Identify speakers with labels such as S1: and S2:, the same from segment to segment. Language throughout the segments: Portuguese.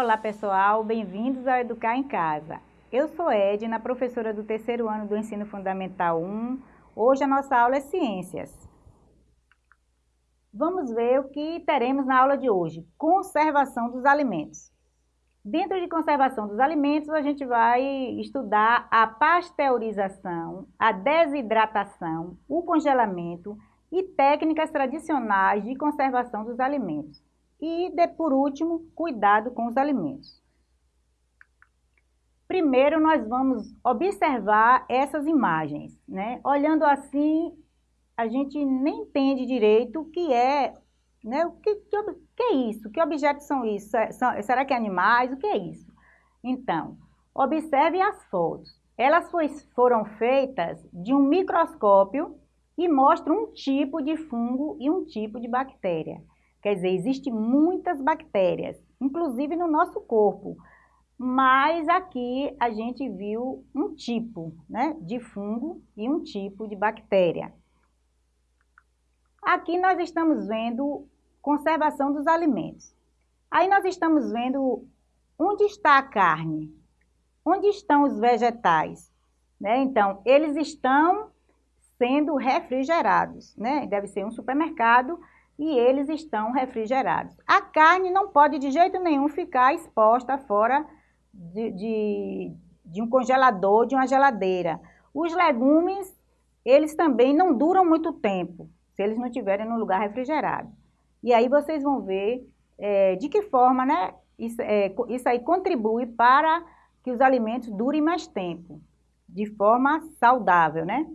S1: Olá pessoal, bem-vindos ao Educar em Casa. Eu sou Edna, professora do terceiro ano do Ensino Fundamental 1. Hoje a nossa aula é Ciências. Vamos ver o que teremos na aula de hoje, conservação dos alimentos. Dentro de conservação dos alimentos, a gente vai estudar a pasteurização, a desidratação, o congelamento e técnicas tradicionais de conservação dos alimentos. E, de, por último, cuidado com os alimentos. Primeiro, nós vamos observar essas imagens. Né? Olhando assim, a gente nem entende direito o que é né? O que, que, que é isso? Que objetos são isso? São, será que é animais? O que é isso? Então, observe as fotos. Elas foi, foram feitas de um microscópio e mostram um tipo de fungo e um tipo de bactéria. Quer dizer, existem muitas bactérias, inclusive no nosso corpo. Mas aqui a gente viu um tipo né, de fungo e um tipo de bactéria. Aqui nós estamos vendo conservação dos alimentos. Aí nós estamos vendo onde está a carne, onde estão os vegetais. Né? Então, eles estão sendo refrigerados, né? deve ser um supermercado e eles estão refrigerados. A carne não pode de jeito nenhum ficar exposta fora de, de, de um congelador, de uma geladeira. Os legumes, eles também não duram muito tempo, se eles não estiverem no lugar refrigerado. E aí vocês vão ver é, de que forma né, isso, é, isso aí contribui para que os alimentos durem mais tempo, de forma saudável, né?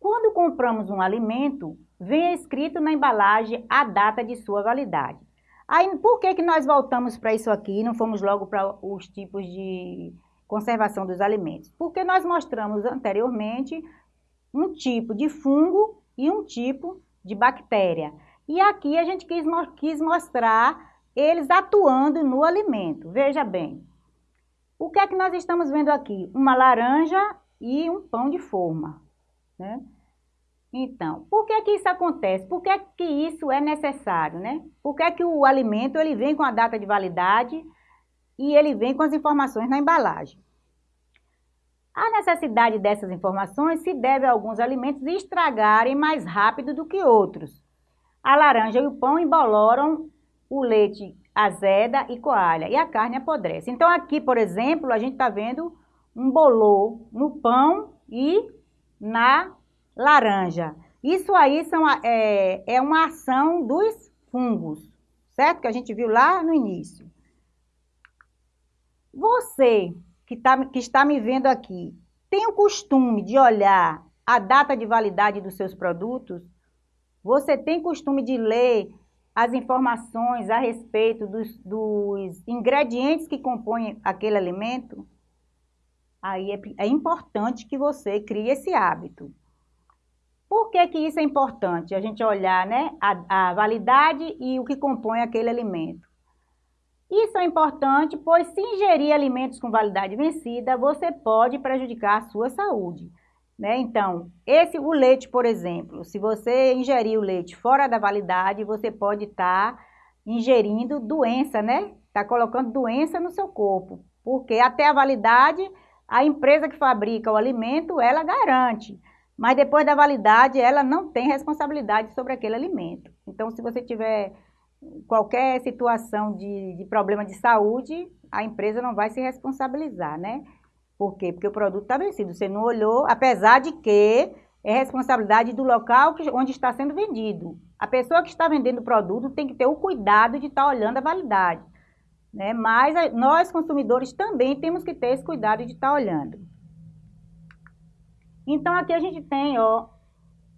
S1: Quando compramos um alimento, vem escrito na embalagem a data de sua validade. Aí, por que, que nós voltamos para isso aqui não fomos logo para os tipos de conservação dos alimentos? Porque nós mostramos anteriormente um tipo de fungo e um tipo de bactéria. E aqui a gente quis, quis mostrar eles atuando no alimento. Veja bem, o que é que nós estamos vendo aqui? Uma laranja e um pão de forma. Né? Então, por que que isso acontece? Por que que isso é necessário? Né? Por que que o alimento ele vem com a data de validade e ele vem com as informações na embalagem? A necessidade dessas informações se deve a alguns alimentos estragarem mais rápido do que outros. A laranja e o pão emboloram o leite azeda e coalha e a carne apodrece. Então aqui, por exemplo, a gente está vendo um bolor no pão e na laranja. Isso aí são, é, é uma ação dos fungos, certo? Que a gente viu lá no início. Você que, tá, que está me vendo aqui, tem o costume de olhar a data de validade dos seus produtos? Você tem costume de ler as informações a respeito dos, dos ingredientes que compõem aquele alimento? Aí é, é, importante que você crie esse hábito. Por que, que isso é importante? A gente olhar né, a, a validade e o que compõe aquele alimento. Isso é importante, pois se ingerir alimentos com validade vencida, você pode prejudicar a sua saúde. Né? Então, esse, o leite, por exemplo, se você ingerir o leite fora da validade, você pode estar tá ingerindo doença, né? Está colocando doença no seu corpo, porque até a validade, a empresa que fabrica o alimento, ela garante, mas depois da validade, ela não tem responsabilidade sobre aquele alimento. Então, se você tiver qualquer situação de, de problema de saúde, a empresa não vai se responsabilizar, né? Por quê? Porque o produto está vencido. Você não olhou, apesar de que é responsabilidade do local onde está sendo vendido. A pessoa que está vendendo o produto tem que ter o cuidado de estar tá olhando a validade. Né? Mas nós, consumidores, também temos que ter esse cuidado de estar tá olhando. Então, aqui a gente tem ó,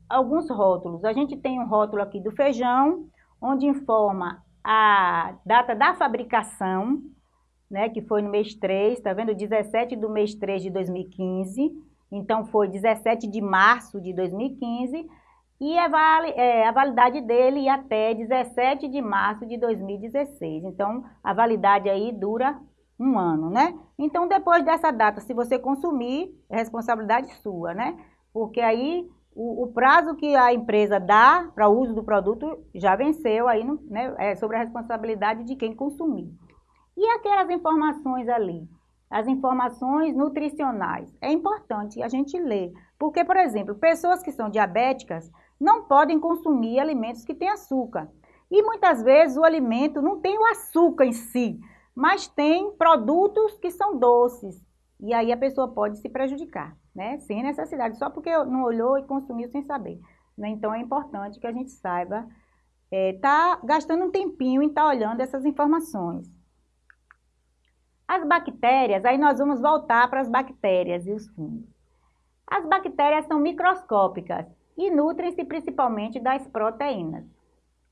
S1: alguns rótulos. A gente tem um rótulo aqui do feijão, onde informa a data da fabricação, né, que foi no mês 3, tá vendo? 17 do mês 3 de 2015, então foi 17 de março de 2015, e a, vale, é, a validade dele ia até 17 de março de 2016. Então, a validade aí dura um ano, né? Então, depois dessa data, se você consumir, é responsabilidade sua, né? Porque aí o, o prazo que a empresa dá para o uso do produto já venceu, aí né, é sobre a responsabilidade de quem consumir. E aquelas informações ali? As informações nutricionais. É importante a gente ler. Porque, por exemplo, pessoas que são diabéticas não podem consumir alimentos que têm açúcar. E muitas vezes o alimento não tem o açúcar em si, mas tem produtos que são doces. E aí a pessoa pode se prejudicar, né? Sem necessidade, só porque não olhou e consumiu sem saber. Né? Então é importante que a gente saiba, é, tá gastando um tempinho em estar tá olhando essas informações. As bactérias, aí nós vamos voltar para as bactérias e os fungos. As bactérias são microscópicas e nutrem-se principalmente das proteínas.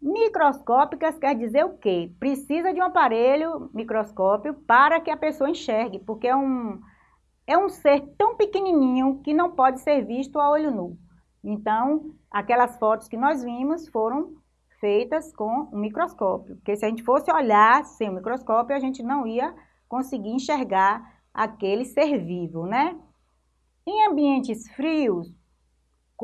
S1: Microscópicas quer dizer o quê? Precisa de um aparelho microscópio para que a pessoa enxergue, porque é um, é um ser tão pequenininho que não pode ser visto a olho nu. Então, aquelas fotos que nós vimos foram feitas com um microscópio, porque se a gente fosse olhar sem o microscópio, a gente não ia conseguir enxergar aquele ser vivo, né? Em ambientes frios,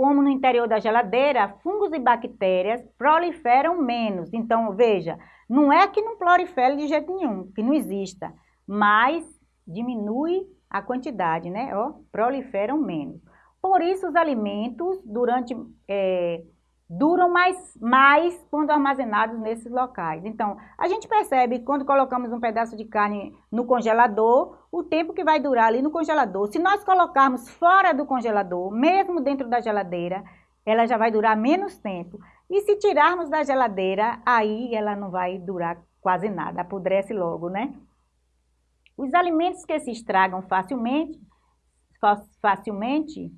S1: como no interior da geladeira, fungos e bactérias proliferam menos. Então, veja, não é que não prolifere de jeito nenhum, que não exista, mas diminui a quantidade, né? Ó, proliferam menos. Por isso, os alimentos durante é, duram mais, mais quando armazenados nesses locais. Então, a gente percebe quando colocamos um pedaço de carne no congelador, o tempo que vai durar ali no congelador. Se nós colocarmos fora do congelador, mesmo dentro da geladeira, ela já vai durar menos tempo. E se tirarmos da geladeira, aí ela não vai durar quase nada, apodrece logo, né? Os alimentos que se estragam facilmente, facilmente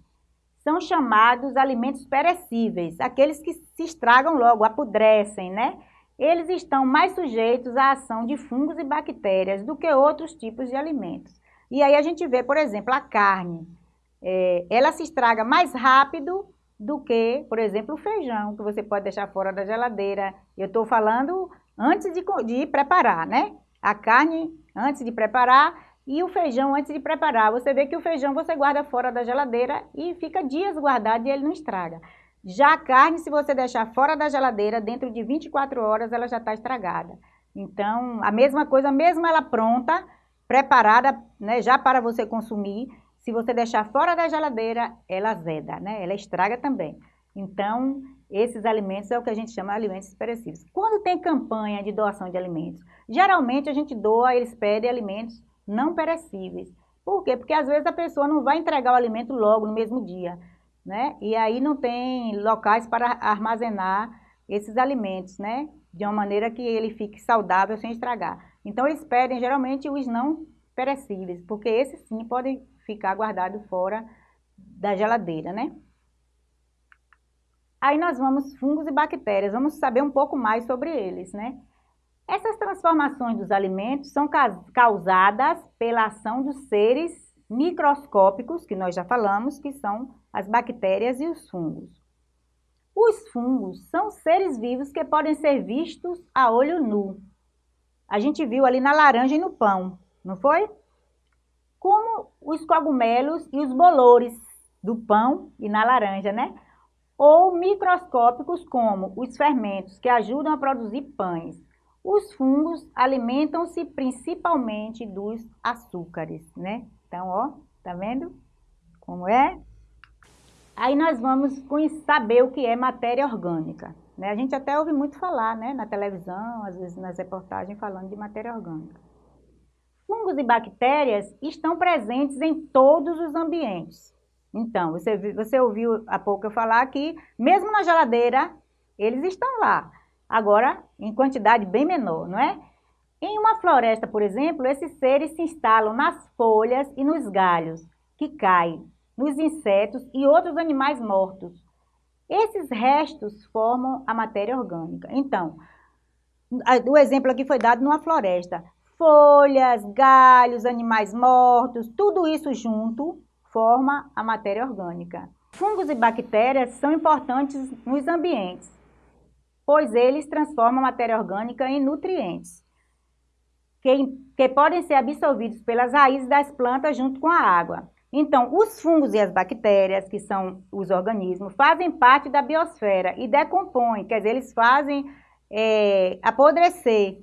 S1: são chamados alimentos perecíveis, aqueles que se estragam logo, apodrecem, né? Eles estão mais sujeitos à ação de fungos e bactérias do que outros tipos de alimentos. E aí a gente vê, por exemplo, a carne. É, ela se estraga mais rápido do que, por exemplo, o feijão, que você pode deixar fora da geladeira. Eu estou falando antes de, de preparar, né? A carne, antes de preparar, e o feijão antes de preparar. Você vê que o feijão você guarda fora da geladeira e fica dias guardado e ele não estraga. Já a carne, se você deixar fora da geladeira, dentro de 24 horas ela já está estragada. Então, a mesma coisa, mesmo ela pronta, preparada, né, já para você consumir, se você deixar fora da geladeira, ela azeda, né? Ela estraga também. Então, esses alimentos é o que a gente chama de alimentos perecíveis. Quando tem campanha de doação de alimentos, geralmente a gente doa, eles pedem alimentos não perecíveis. Por quê? Porque às vezes a pessoa não vai entregar o alimento logo no mesmo dia, né? E aí não tem locais para armazenar esses alimentos, né? De uma maneira que ele fique saudável sem estragar. Então eles pedem geralmente os não perecíveis, porque esses sim podem ficar guardados fora da geladeira, né? Aí nós vamos fungos e bactérias, vamos saber um pouco mais sobre eles, né? Essas transformações dos alimentos são causadas pela ação dos seres microscópicos, que nós já falamos, que são as bactérias e os fungos. Os fungos são seres vivos que podem ser vistos a olho nu. A gente viu ali na laranja e no pão, não foi? Como os cogumelos e os bolores do pão e na laranja, né? Ou microscópicos como os fermentos que ajudam a produzir pães. Os fungos alimentam-se principalmente dos açúcares, né? Então, ó, tá vendo como é? Aí nós vamos saber o que é matéria orgânica. Né? A gente até ouve muito falar, né? Na televisão, às vezes nas reportagens, falando de matéria orgânica. Fungos e bactérias estão presentes em todos os ambientes. Então, você, você ouviu há pouco eu falar que, mesmo na geladeira, eles estão lá agora em quantidade bem menor, não é? Em uma floresta, por exemplo, esses seres se instalam nas folhas e nos galhos, que caem, nos insetos e outros animais mortos. Esses restos formam a matéria orgânica. Então, o exemplo aqui foi dado numa floresta. Folhas, galhos, animais mortos, tudo isso junto forma a matéria orgânica. Fungos e bactérias são importantes nos ambientes pois eles transformam a matéria orgânica em nutrientes, que, que podem ser absorvidos pelas raízes das plantas junto com a água. Então, os fungos e as bactérias, que são os organismos, fazem parte da biosfera e decompõem, quer dizer, eles fazem é, apodrecer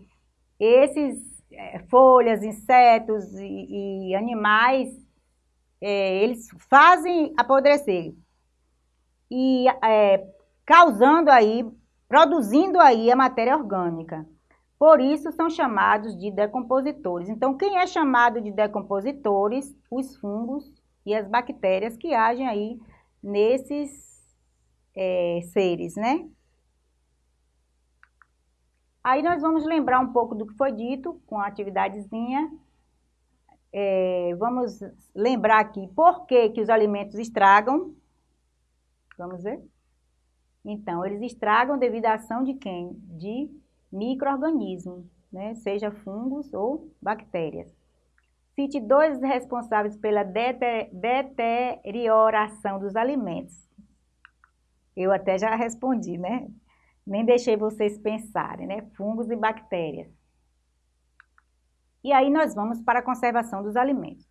S1: esses é, folhas, insetos e, e animais, é, eles fazem apodrecer. E é, causando aí, produzindo aí a matéria orgânica. Por isso são chamados de decompositores. Então, quem é chamado de decompositores? Os fungos e as bactérias que agem aí nesses é, seres, né? Aí nós vamos lembrar um pouco do que foi dito com a atividadezinha. É, vamos lembrar aqui por que, que os alimentos estragam. Vamos ver? Então, eles estragam devido à ação de quem? De micro-organismos, né? seja fungos ou bactérias. Cite dois responsáveis pela deterioração dos alimentos. Eu até já respondi, né? Nem deixei vocês pensarem, né? Fungos e bactérias. E aí nós vamos para a conservação dos alimentos.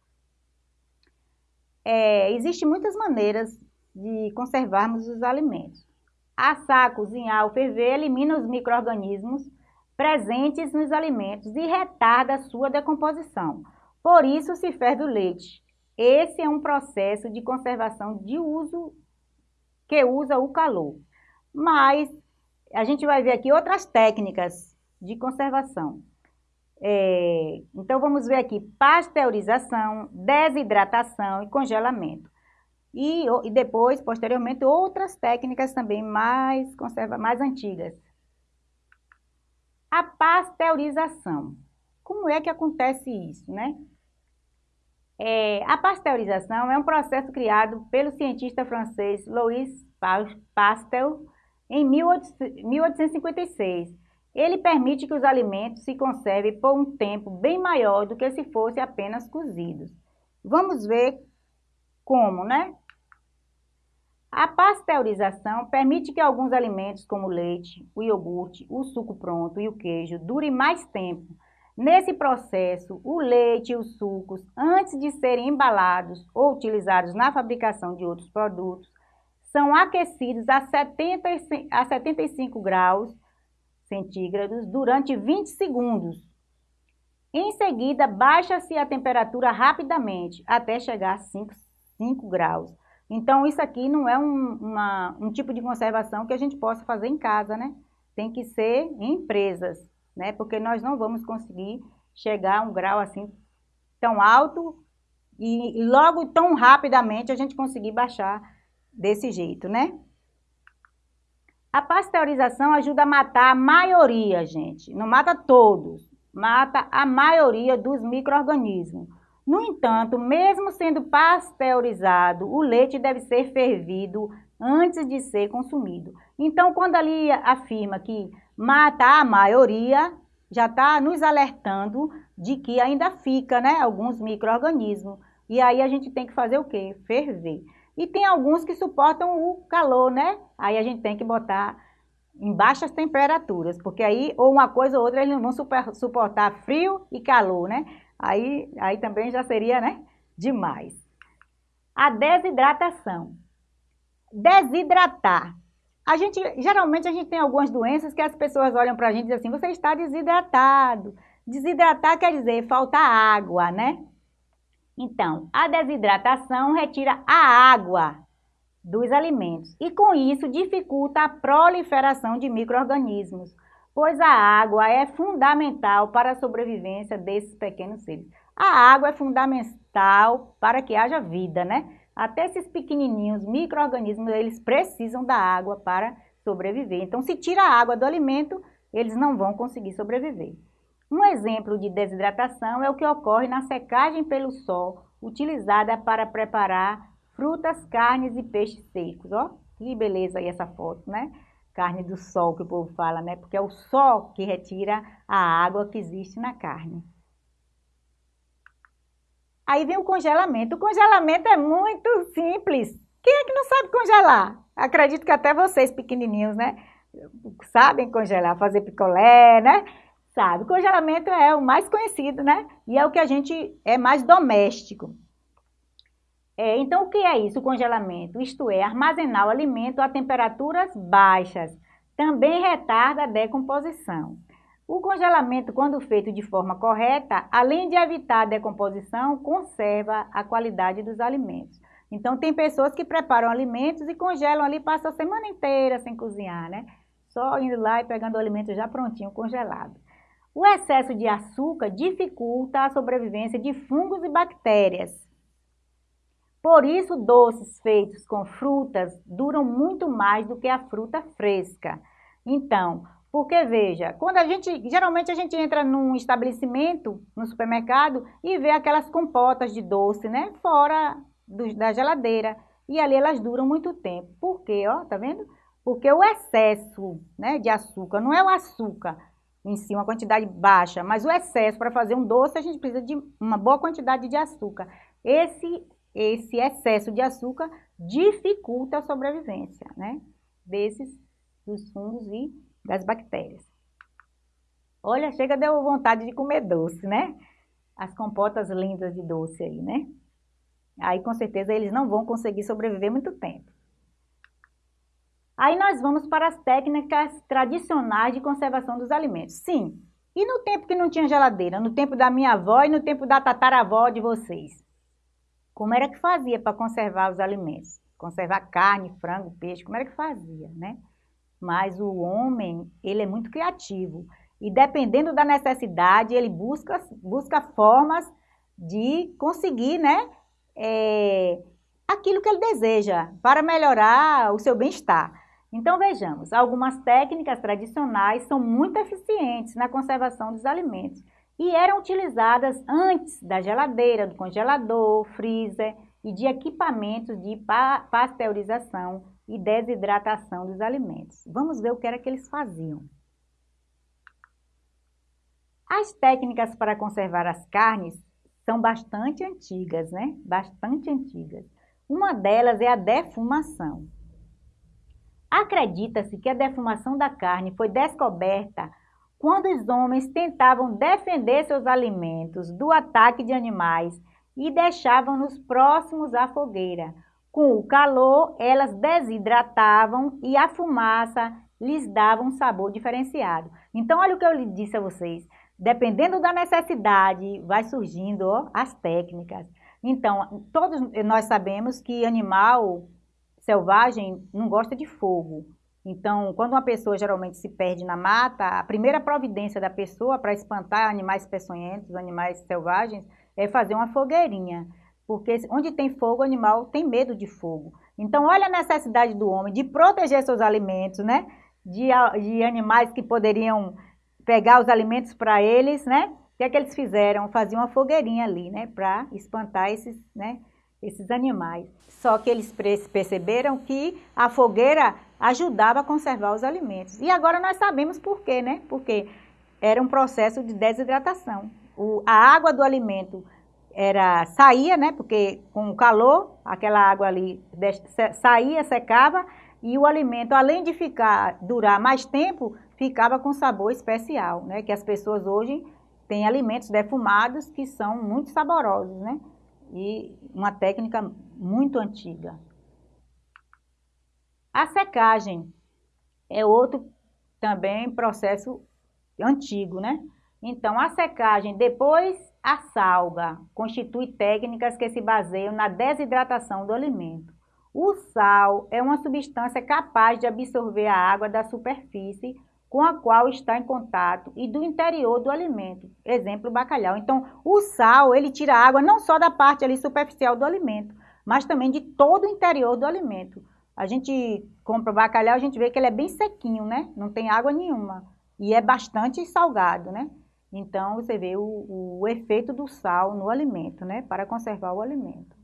S1: É, Existem muitas maneiras de conservarmos os alimentos. Assar, cozinhar ou ferver elimina os micro-organismos presentes nos alimentos e retarda a sua decomposição. Por isso se ferve o leite. Esse é um processo de conservação de uso que usa o calor. Mas a gente vai ver aqui outras técnicas de conservação. É, então, vamos ver aqui pasteurização, desidratação e congelamento. E, e depois, posteriormente, outras técnicas também mais, conserva, mais antigas. A pasteurização. Como é que acontece isso, né? É, a pasteurização é um processo criado pelo cientista francês Louis Pasteur em 1856. Ele permite que os alimentos se conservem por um tempo bem maior do que se fossem apenas cozidos. Vamos ver como, né? A pasteurização permite que alguns alimentos, como o leite, o iogurte, o suco pronto e o queijo, durem mais tempo. Nesse processo, o leite e os sucos, antes de serem embalados ou utilizados na fabricação de outros produtos, são aquecidos a, 70, a 75 graus centígrados durante 20 segundos. Em seguida, baixa-se a temperatura rapidamente até chegar a 5, 5 graus. Então, isso aqui não é um, uma, um tipo de conservação que a gente possa fazer em casa, né? Tem que ser em empresas, né? Porque nós não vamos conseguir chegar a um grau assim tão alto e, logo tão rapidamente a gente conseguir baixar desse jeito, né? A pasteurização ajuda a matar a maioria, gente. Não mata todos, mata a maioria dos micro-organismos. No entanto, mesmo sendo pasteurizado, o leite deve ser fervido antes de ser consumido. Então, quando ali afirma que mata a maioria, já está nos alertando de que ainda fica né, alguns micro-organismos. E aí a gente tem que fazer o quê? Ferver. E tem alguns que suportam o calor, né? Aí a gente tem que botar em baixas temperaturas, porque aí ou uma coisa ou outra eles não vão super, suportar frio e calor, né? Aí, aí também já seria, né? Demais. A desidratação. Desidratar. A gente, geralmente a gente tem algumas doenças que as pessoas olham para a gente e dizem assim, você está desidratado. Desidratar quer dizer falta água, né? Então, a desidratação retira a água dos alimentos e com isso dificulta a proliferação de micro-organismos, pois a água é fundamental para a sobrevivência desses pequenos seres. A água é fundamental para que haja vida, né? Até esses pequenininhos micro-organismos, eles precisam da água para sobreviver. Então, se tira a água do alimento, eles não vão conseguir sobreviver. Um exemplo de desidratação é o que ocorre na secagem pelo sol, utilizada para preparar frutas, carnes e peixes secos. Ó, que beleza aí essa foto, né? Carne do sol que o povo fala, né? Porque é o sol que retira a água que existe na carne. Aí vem o congelamento. O congelamento é muito simples. Quem é que não sabe congelar? Acredito que até vocês pequenininhos, né? Sabem congelar, fazer picolé, né? sabe. O congelamento é o mais conhecido, né? E é o que a gente é mais doméstico. É, então, o que é isso, o congelamento? Isto é, armazenar o alimento a temperaturas baixas. Também retarda a decomposição. O congelamento, quando feito de forma correta, além de evitar a decomposição, conserva a qualidade dos alimentos. Então, tem pessoas que preparam alimentos e congelam ali, passam a semana inteira sem cozinhar, né? Só indo lá e pegando o alimento já prontinho, congelado. O excesso de açúcar dificulta a sobrevivência de fungos e bactérias. Por isso, doces feitos com frutas duram muito mais do que a fruta fresca. Então, porque veja, quando a gente, geralmente a gente entra num estabelecimento, no supermercado, e vê aquelas compotas de doce, né, fora do, da geladeira. E ali elas duram muito tempo. Por quê, ó, tá vendo? Porque o excesso, né, de açúcar, não é o açúcar em si, uma quantidade baixa, mas o excesso, para fazer um doce, a gente precisa de uma boa quantidade de açúcar. Esse, esse excesso de açúcar dificulta a sobrevivência, né, desses, dos fungos e das bactérias. Olha, chega deu vontade de comer doce, né? As compotas lindas de doce aí, né? Aí, com certeza, eles não vão conseguir sobreviver muito tempo. Aí nós vamos para as técnicas tradicionais de conservação dos alimentos. Sim, e no tempo que não tinha geladeira? No tempo da minha avó e no tempo da tataravó de vocês? Como era que fazia para conservar os alimentos? Conservar carne, frango, peixe, como era que fazia, né? Mas o homem, ele é muito criativo. E dependendo da necessidade, ele busca, busca formas de conseguir, né? É, aquilo que ele deseja para melhorar o seu bem-estar. Então, vejamos, algumas técnicas tradicionais são muito eficientes na conservação dos alimentos e eram utilizadas antes da geladeira, do congelador, freezer e de equipamentos de pasteurização e desidratação dos alimentos. Vamos ver o que era que eles faziam. As técnicas para conservar as carnes são bastante antigas, né? Bastante antigas. Uma delas é a defumação. Acredita-se que a defumação da carne foi descoberta quando os homens tentavam defender seus alimentos do ataque de animais e deixavam-nos próximos à fogueira, com o calor, elas desidratavam e a fumaça lhes dava um sabor diferenciado. Então, olha o que eu disse a vocês. Dependendo da necessidade, vai surgindo ó, as técnicas. Então, todos nós sabemos que animal selvagem não gosta de fogo. Então, quando uma pessoa geralmente se perde na mata, a primeira providência da pessoa para espantar animais peçonhentos, animais selvagens, é fazer uma fogueirinha porque onde tem fogo, o animal tem medo de fogo. Então, olha a necessidade do homem de proteger seus alimentos, né? De, de animais que poderiam pegar os alimentos para eles, né? O que é que eles fizeram? Faziam uma fogueirinha ali, né? Para espantar esses, né? esses animais. Só que eles perceberam que a fogueira ajudava a conservar os alimentos. E agora nós sabemos por quê, né? Porque era um processo de desidratação. O, a água do alimento era saía, né? Porque com o calor, aquela água ali saía, secava e o alimento, além de ficar durar mais tempo, ficava com sabor especial, né? Que as pessoas hoje têm alimentos defumados que são muito saborosos, né? E uma técnica muito antiga. A secagem é outro também processo antigo, né? Então, a secagem depois a salga constitui técnicas que se baseiam na desidratação do alimento. O sal é uma substância capaz de absorver a água da superfície com a qual está em contato e do interior do alimento. Exemplo, bacalhau. Então, o sal, ele tira a água não só da parte ali superficial do alimento, mas também de todo o interior do alimento. A gente compra bacalhau, a gente vê que ele é bem sequinho, né? Não tem água nenhuma. E é bastante salgado, né? Então, você vê o, o efeito do sal no alimento, né? Para conservar o alimento.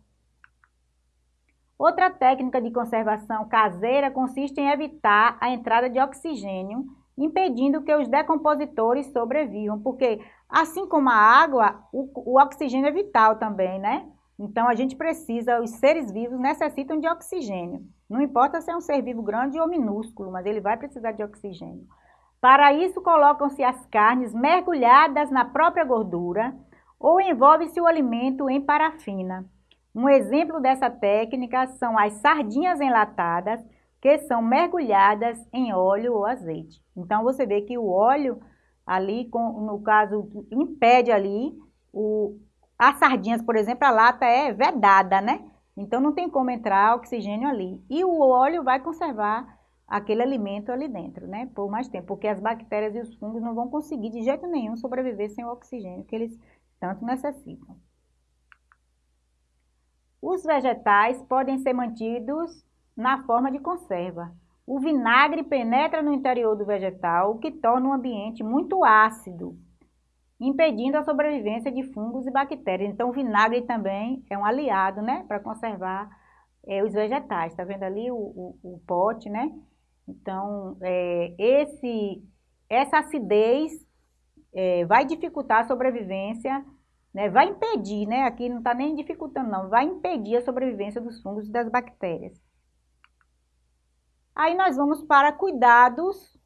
S1: Outra técnica de conservação caseira consiste em evitar a entrada de oxigênio, impedindo que os decompositores sobrevivam, porque assim como a água, o, o oxigênio é vital também, né? Então, a gente precisa, os seres vivos necessitam de oxigênio. Não importa se é um ser vivo grande ou minúsculo, mas ele vai precisar de oxigênio. Para isso, colocam-se as carnes mergulhadas na própria gordura ou envolve-se o alimento em parafina. Um exemplo dessa técnica são as sardinhas enlatadas, que são mergulhadas em óleo ou azeite. Então, você vê que o óleo ali, no caso, impede ali, o, as sardinhas, por exemplo, a lata é vedada, né? Então não tem como entrar oxigênio ali. E o óleo vai conservar aquele alimento ali dentro, né? Por mais tempo, porque as bactérias e os fungos não vão conseguir de jeito nenhum sobreviver sem o oxigênio que eles tanto necessitam. Os vegetais podem ser mantidos na forma de conserva. O vinagre penetra no interior do vegetal, o que torna o ambiente muito ácido, impedindo a sobrevivência de fungos e bactérias. Então, o vinagre também é um aliado, né, para conservar é, os vegetais. Está vendo ali o, o, o, pote, né? Então, é, esse, essa acidez é, vai dificultar a sobrevivência, né, vai impedir, né, aqui não está nem dificultando não, vai impedir a sobrevivência dos fungos e das bactérias. Aí nós vamos para cuidados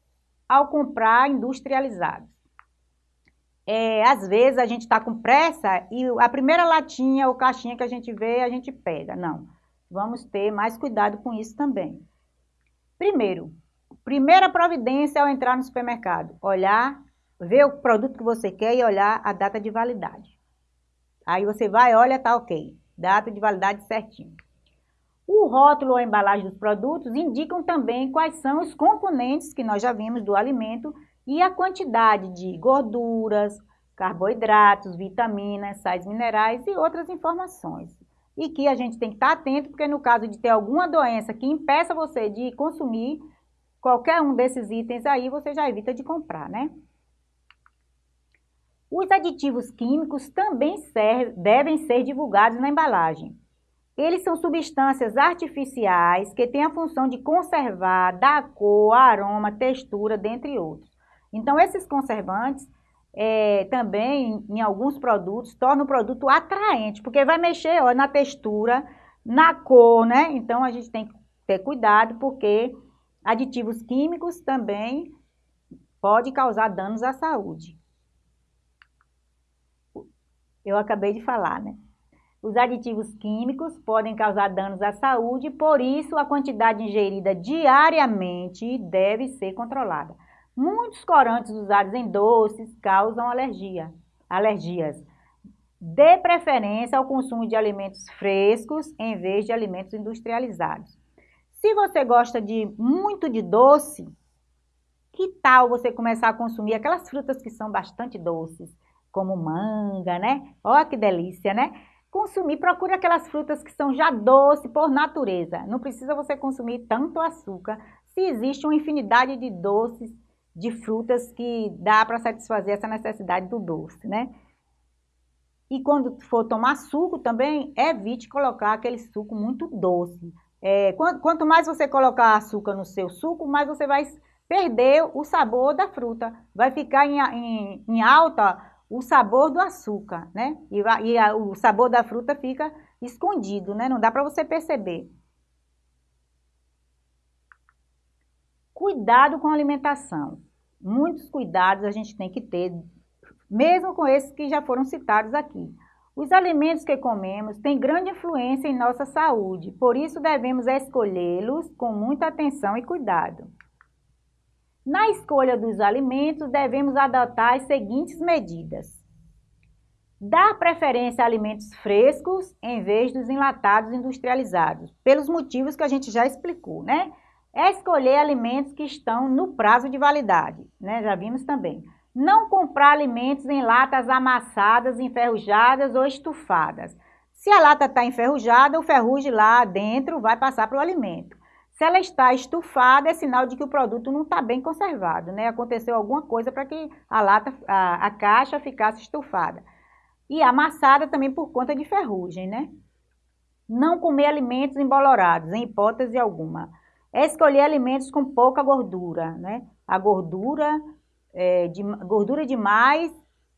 S1: ao comprar industrializados. É, às vezes a gente está com pressa e a primeira latinha ou caixinha que a gente vê, a gente pega. Não, vamos ter mais cuidado com isso também. Primeiro, primeira providência ao entrar no supermercado, olhar, ver o produto que você quer e olhar a data de validade. Aí você vai, olha, tá ok, data de validade certinho. O rótulo ou a embalagem dos produtos indicam também quais são os componentes que nós já vimos do alimento e a quantidade de gorduras, carboidratos, vitaminas, sais minerais e outras informações. E que a gente tem que estar atento, porque no caso de ter alguma doença que impeça você de consumir qualquer um desses itens aí, você já evita de comprar, né? Os aditivos químicos também devem ser divulgados na embalagem. Eles são substâncias artificiais que têm a função de conservar, dar cor, aroma, textura, dentre outros. Então, esses conservantes é, também, em alguns produtos, tornam o produto atraente, porque vai mexer ó, na textura, na cor, né? Então, a gente tem que ter cuidado, porque aditivos químicos também podem causar danos à saúde. Eu acabei de falar, né? Os aditivos químicos podem causar danos à saúde, por isso a quantidade ingerida diariamente deve ser controlada. Muitos corantes usados em doces causam alergia, alergias. Dê preferência ao consumo de alimentos frescos em vez de alimentos industrializados. Se você gosta de muito de doce, que tal você começar a consumir aquelas frutas que são bastante doces, como manga, né? Olha que delícia, né? Consumir, procure aquelas frutas que são já doces por natureza. Não precisa você consumir tanto açúcar. Se existe uma infinidade de doces, de frutas que dá para satisfazer essa necessidade do doce, né? E quando for tomar suco também, evite colocar aquele suco muito doce. É, quanto mais você colocar açúcar no seu suco, mais você vai perder o sabor da fruta. Vai ficar em, em, em alta o sabor do açúcar, né? E, e a, o sabor da fruta fica escondido, né? Não dá para você perceber. Cuidado com a alimentação. Muitos cuidados a gente tem que ter, mesmo com esses que já foram citados aqui. Os alimentos que comemos têm grande influência em nossa saúde, por isso devemos escolhê-los com muita atenção e cuidado. Na escolha dos alimentos, devemos adotar as seguintes medidas. Dar preferência a alimentos frescos em vez dos enlatados industrializados, pelos motivos que a gente já explicou, né? É escolher alimentos que estão no prazo de validade, né? Já vimos também. Não comprar alimentos em latas amassadas, enferrujadas ou estufadas. Se a lata está enferrujada, o ferrugem lá dentro vai passar para o alimento. Se ela está estufada, é sinal de que o produto não está bem conservado, né? Aconteceu alguma coisa para que a lata, a, a caixa ficasse estufada. E amassada também por conta de ferrugem, né? Não comer alimentos embolorados, em hipótese alguma. É escolher alimentos com pouca gordura, né? A gordura, é, de, gordura demais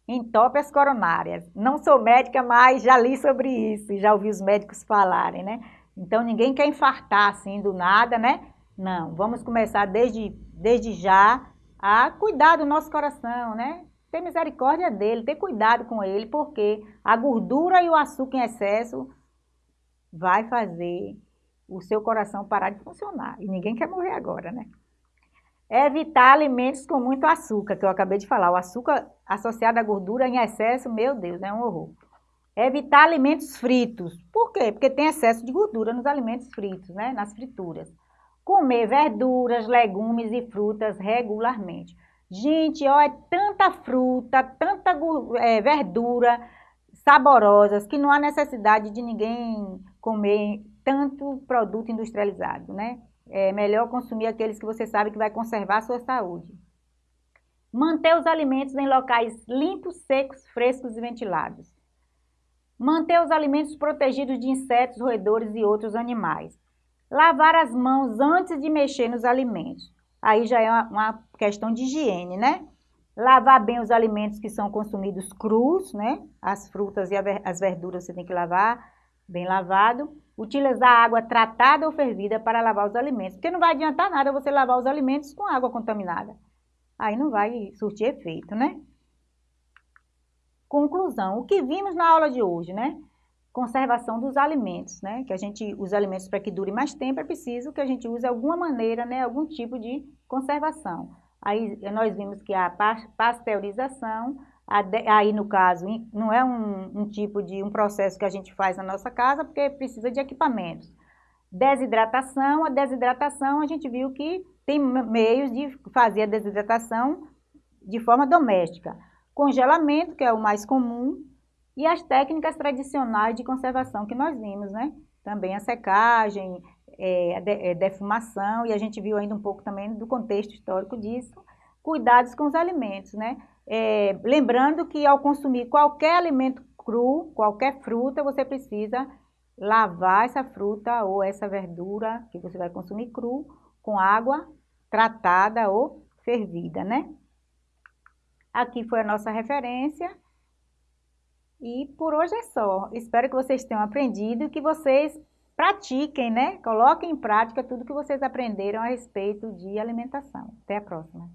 S1: entope as coronárias. Não sou médica, mas já li sobre isso, já ouvi os médicos falarem, né? Então, ninguém quer infartar assim do nada, né? Não, vamos começar desde, desde já a cuidar do nosso coração, né? Ter misericórdia dele, ter cuidado com ele, porque a gordura e o açúcar em excesso vai fazer o seu coração parar de funcionar. E ninguém quer morrer agora, né? Evitar alimentos com muito açúcar, que eu acabei de falar. O açúcar associado à gordura em excesso, meu Deus, é um horror. Evitar alimentos fritos. Por quê? Porque tem excesso de gordura nos alimentos fritos, né? Nas frituras. Comer verduras, legumes e frutas regularmente. Gente, ó, é tanta fruta, tanta é, verdura saborosas que não há necessidade de ninguém comer tanto produto industrializado, né? É melhor consumir aqueles que você sabe que vai conservar a sua saúde. Manter os alimentos em locais limpos, secos, frescos e ventilados. Manter os alimentos protegidos de insetos, roedores e outros animais. Lavar as mãos antes de mexer nos alimentos. Aí já é uma, uma questão de higiene, né? Lavar bem os alimentos que são consumidos crus, né? As frutas e as verduras você tem que lavar bem lavado. Utilizar água tratada ou fervida para lavar os alimentos, porque não vai adiantar nada você lavar os alimentos com água contaminada. Aí não vai surtir efeito, né? Conclusão, o que vimos na aula de hoje, né? Conservação dos alimentos, né? Que a gente, os alimentos para que dure mais tempo, é preciso que a gente use alguma maneira, né? Algum tipo de conservação. Aí nós vimos que a pasteurização, Aí, no caso, não é um, um, tipo de um processo que a gente faz na nossa casa, porque precisa de equipamentos. Desidratação, a desidratação a gente viu que tem meios de fazer a desidratação de forma doméstica. Congelamento, que é o mais comum, e as técnicas tradicionais de conservação que nós vimos, né? Também a secagem, é, a é, defumação, e a gente viu ainda um pouco também do contexto histórico disso, cuidados com os alimentos, né? É, lembrando que ao consumir qualquer alimento cru, qualquer fruta, você precisa lavar essa fruta ou essa verdura que você vai consumir cru com água tratada ou fervida, né? Aqui foi a nossa referência. E por hoje é só. Espero que vocês tenham aprendido e que vocês pratiquem, né? Coloquem em prática tudo que vocês aprenderam a respeito de alimentação. Até a próxima.